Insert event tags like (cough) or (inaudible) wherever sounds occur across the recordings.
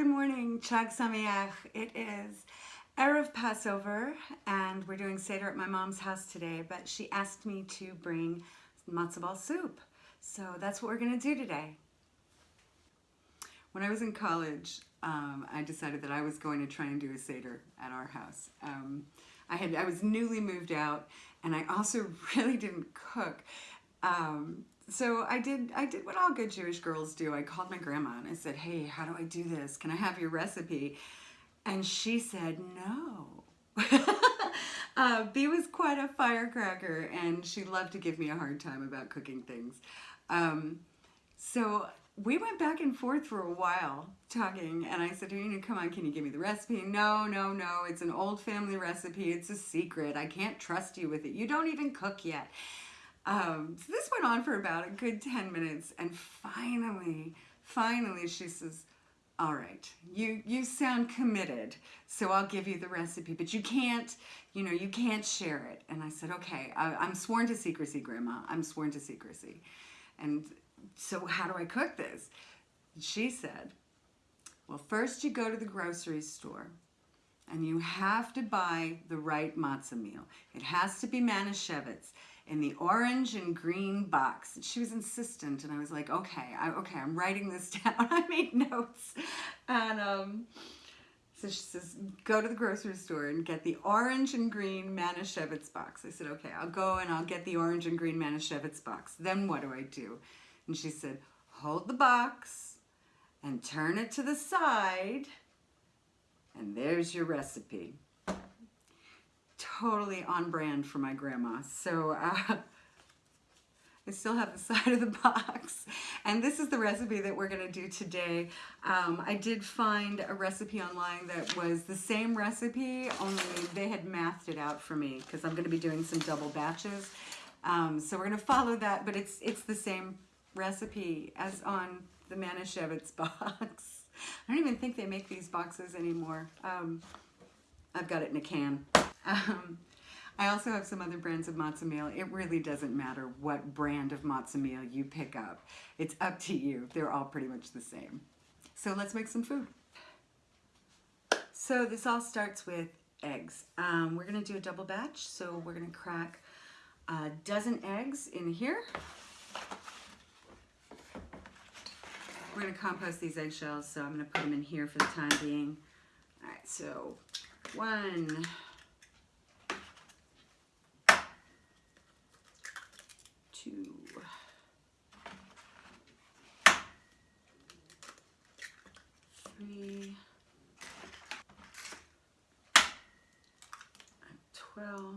Good morning, Chag Sameach. It is Erev Passover, and we're doing Seder at my mom's house today, but she asked me to bring matzo ball soup. So that's what we're gonna do today. When I was in college, um, I decided that I was going to try and do a Seder at our house. Um, I had I was newly moved out, and I also (laughs) really didn't cook. Um, so I did I did what all good Jewish girls do. I called my grandma and I said, "Hey, how do I do this? Can I have your recipe?" And she said, "No." (laughs) uh, B was quite a firecracker, and she loved to give me a hard time about cooking things. Um, so we went back and forth for a while talking, and I said, "You come on, can you give me the recipe?" No, no, no. It's an old family recipe. It's a secret. I can't trust you with it. You don't even cook yet. Um, so this went on for about a good 10 minutes and finally, finally she says, all right, you, you sound committed, so I'll give you the recipe, but you can't, you know, you can't share it. And I said, okay, I, I'm sworn to secrecy, Grandma. I'm sworn to secrecy. And so how do I cook this? She said, well, first you go to the grocery store and you have to buy the right matzah meal. It has to be Manischewitz in the orange and green box. She was insistent and I was like, okay, I, okay, I'm writing this (laughs) down. I made notes. And um, so she says, go to the grocery store and get the orange and green Manischewitz box. I said, okay, I'll go and I'll get the orange and green Manischewitz box. Then what do I do? And she said, hold the box and turn it to the side and there's your recipe totally on brand for my grandma. So uh, (laughs) I still have the (laughs) side of the box. And this is the recipe that we're gonna do today. Um, I did find a recipe online that was the same recipe, only they had mathed it out for me because I'm gonna be doing some double batches. Um, so we're gonna follow that, but it's, it's the same recipe as on the Manischewitz (laughs) box. I don't even think they make these boxes anymore. Um, I've got it in a can. Um, I also have some other brands of matzo meal. It really doesn't matter what brand of matzo meal you pick up. It's up to you. They're all pretty much the same. So let's make some food. So this all starts with eggs. Um, we're gonna do a double batch. So we're gonna crack a dozen eggs in here. We're gonna compost these eggshells, so I'm gonna put them in here for the time being. All right, so one, 12.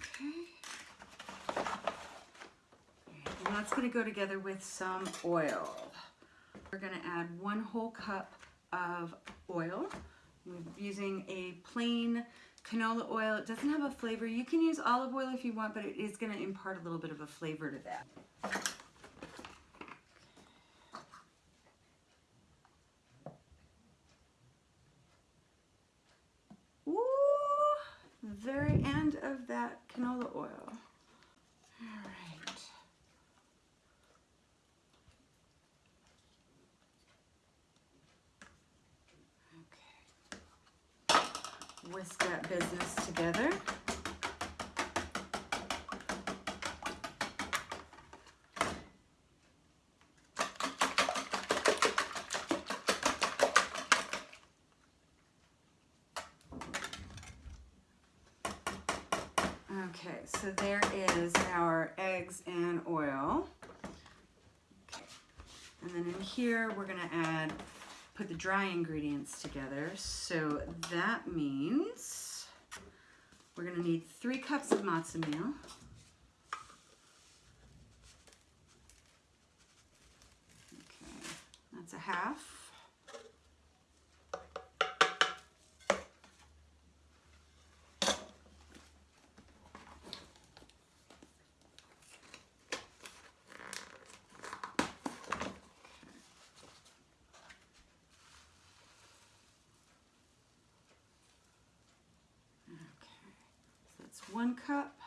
Okay. And that's going to go together with some oil. We're going to add one whole cup of oil. We're using a plain canola oil. It doesn't have a flavor. You can use olive oil if you want, but it is going to impart a little bit of a flavor to that. That canola oil. All right. Okay. whisk that business together. Okay, so there is our eggs and oil. Okay. And then in here, we're gonna add put the dry ingredients together. So that means we're gonna need three cups of matzo meal. Okay, that's a half. One cup,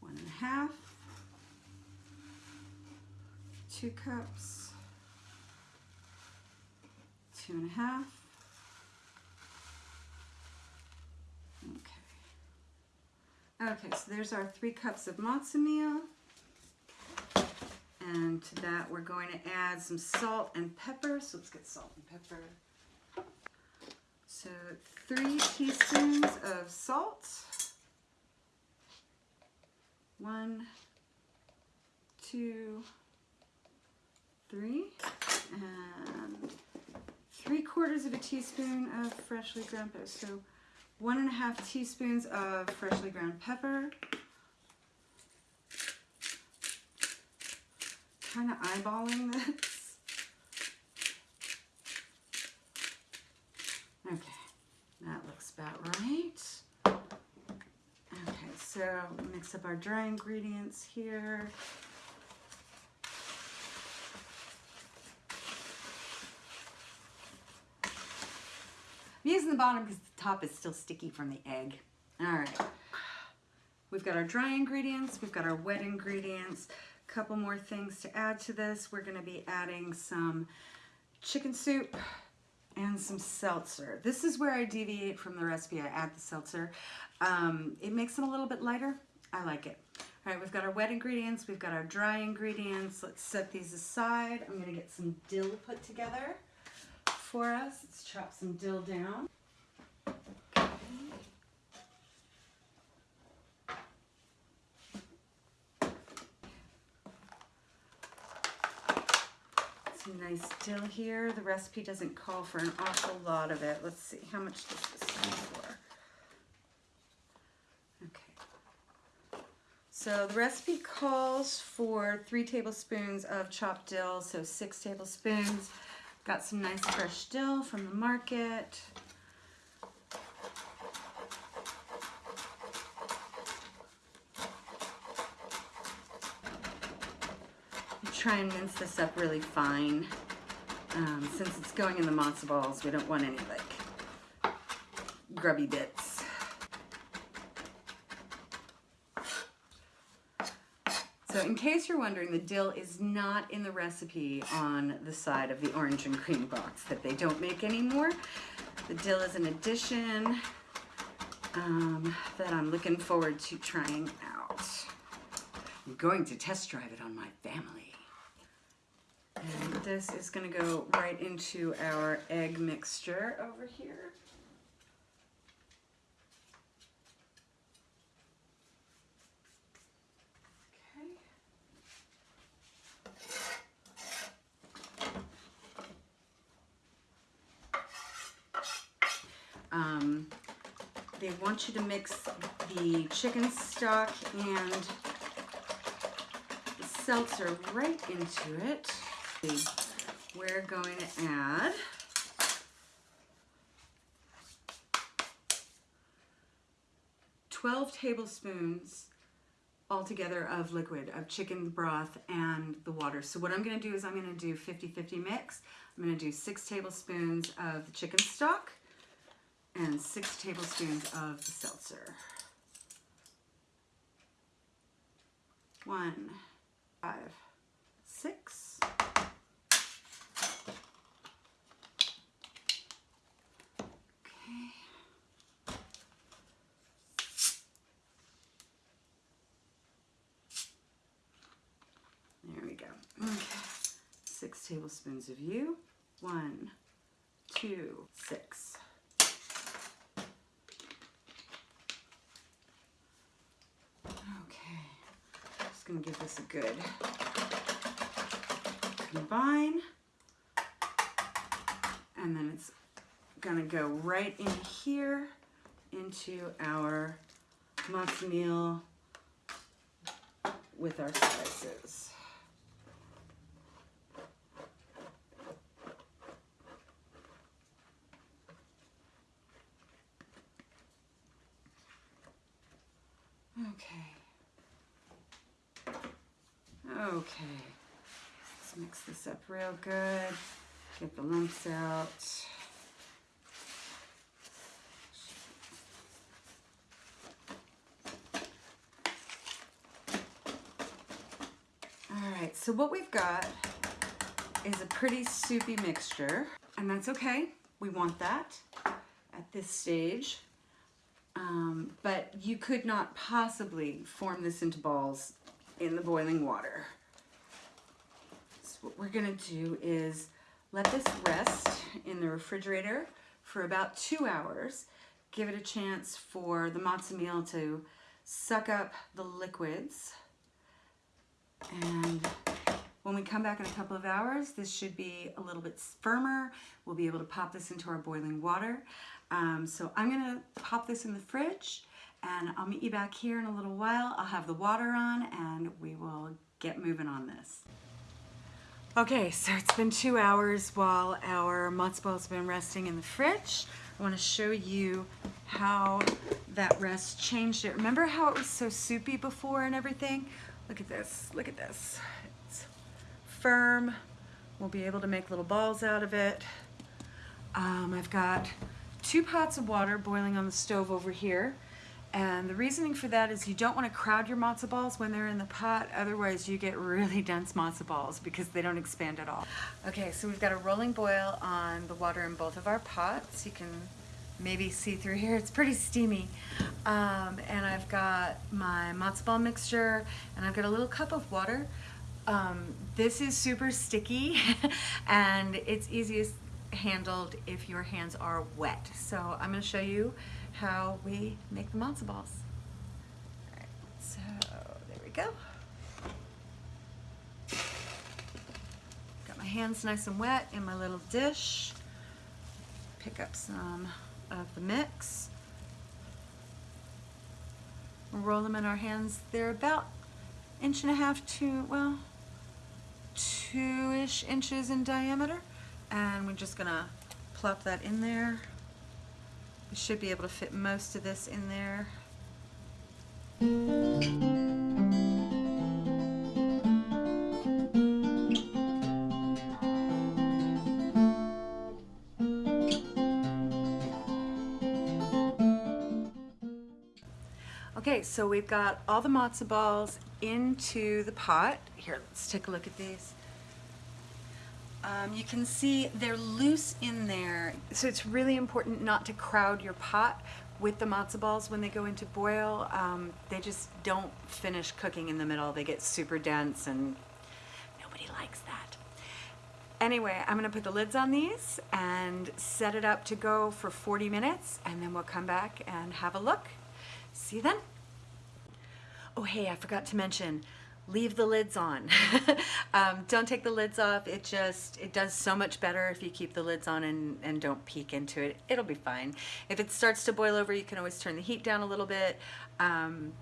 one and a half, two cups, two and a half. Okay. Okay, so there's our three cups of matzo meal. And to that, we're going to add some salt and pepper. So let's get salt and pepper. So three teaspoons of salt. One, two, three, and three quarters of a teaspoon of freshly ground pepper. So one and a half teaspoons of freshly ground pepper. Kind of eyeballing this. Okay, that looks about right. Okay, so mix up our dry ingredients here. I'm using the bottom because the top is still sticky from the egg. All right. We've got our dry ingredients, we've got our wet ingredients. A couple more things to add to this. We're gonna be adding some chicken soup and some seltzer. This is where I deviate from the recipe. I add the seltzer. Um, it makes them a little bit lighter. I like it. All right, we've got our wet ingredients, we've got our dry ingredients. Let's set these aside. I'm gonna get some dill put together for us. Let's chop some dill down. Some nice dill here. The recipe doesn't call for an awful lot of it. Let's see, how much does this go for? Okay. So the recipe calls for three tablespoons of chopped dill, so six tablespoons. Got some nice fresh dill from the market. Try and mince this up really fine. Um, since it's going in the matzo balls, we don't want any like grubby bits. So in case you're wondering, the dill is not in the recipe on the side of the orange and cream box that they don't make anymore. The dill is an addition um, that I'm looking forward to trying out. I'm going to test drive it on my family. And this is gonna go right into our egg mixture over here. Um, they want you to mix the chicken stock and the seltzer right into it. We're going to add twelve tablespoons altogether of liquid of chicken broth and the water. So what I'm going to do is I'm going to do 50-50 mix. I'm going to do six tablespoons of the chicken stock and six tablespoons of the seltzer. One, five, six. Okay. There we go. Okay. Six tablespoons of you. One, two, six. Just gonna give this a good combine. And then it's gonna go right in here into our matzo meal with our spices. Okay. Okay. Let's mix this up real good. Get the lumps out. All right, so what we've got is a pretty soupy mixture, and that's okay. We want that at this stage. Um, but you could not possibly form this into balls in the boiling water. What we're gonna do is let this rest in the refrigerator for about two hours. Give it a chance for the matzo meal to suck up the liquids. And when we come back in a couple of hours, this should be a little bit firmer. We'll be able to pop this into our boiling water. Um, so I'm gonna pop this in the fridge and I'll meet you back here in a little while. I'll have the water on and we will get moving on this. Okay, so it's been two hours while our matzo ball's been resting in the fridge. I want to show you how that rest changed it. Remember how it was so soupy before and everything? Look at this, look at this. It's firm. We'll be able to make little balls out of it. Um, I've got two pots of water boiling on the stove over here. And the reasoning for that is you don't want to crowd your matzo balls when they're in the pot, otherwise you get really (laughs) dense matzo balls because they don't expand at all. Okay, so we've got a rolling boil on the water in both of our pots. You can maybe see through here, it's pretty steamy. Um, and I've got my matzo ball mixture and I've got a little cup of water. Um, this is super sticky (laughs) and it's easiest handled if your hands are wet. So I'm going to show you how we make the matzo balls. All right, so there we go. Got my hands nice and wet in my little dish. Pick up some of the mix. Roll them in our hands. They're about inch and a half to, well, two-ish inches in diameter and we're just gonna plop that in there. Should be able to fit most of this in there. Okay, so we've got all the matzo balls into the pot. Here, let's take a look at these. Um, you can see they're loose in there. So it's really important not to crowd your pot with the matzo balls when they go into boil. Um, they just don't finish cooking in the middle. They get super dense and nobody likes that. Anyway, I'm gonna put the lids on these and set it up to go for 40 minutes and then we'll come back and have a look. See you then. Oh, hey, I forgot to mention, leave the lids on. (laughs) um, don't take the lids off. It just, it does so much better if you keep the lids on and, and don't peek into it. It'll be fine. If it starts to boil over, you can always turn the heat down a little bit. Um,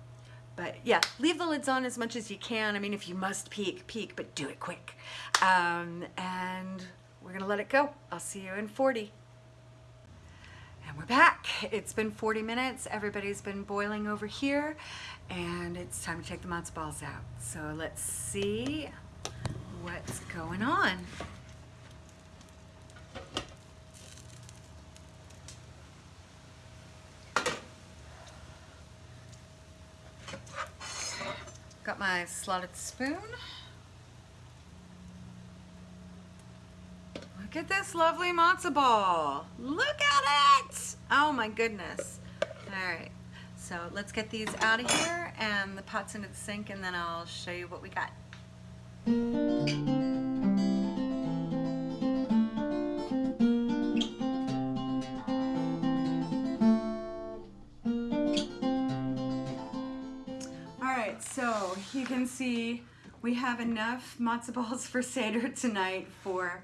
but yeah, leave the lids on as much as you can. I mean, if you must peek, peek, but do it quick. Um, and we're gonna let it go. I'll see you in 40. And we're back. It's been 40 minutes. Everybody's been boiling over here and it's time to take the matzo balls out. So let's see what's going on. Got my slotted spoon. Look at this lovely matzo ball. Look at it! Oh my goodness. All right, so let's get these out of here and the pot's into the sink and then I'll show you what we got. All right, so you can see we have enough matzo balls (laughs) for Seder tonight for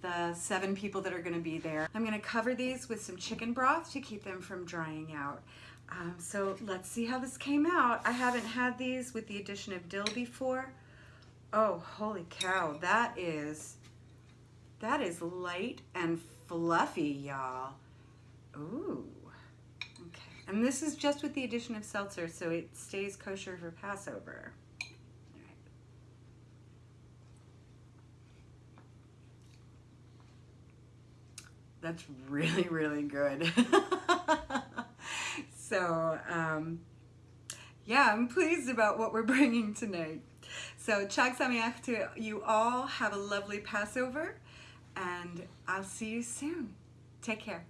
the seven people that are gonna be there. I'm gonna cover these with some chicken broth to keep them from drying out. Um, so let's see how this came out. I haven't had these with the addition of dill before. Oh, holy cow, that is, that is light and fluffy, y'all. Ooh, okay. And this is just with the addition of seltzer, so it stays kosher for Passover. That's really, really good. (laughs) so, um, yeah, I'm pleased about what we're bringing tonight. So Chag Sameach to you all. Have a lovely Passover, and I'll see you soon. Take care.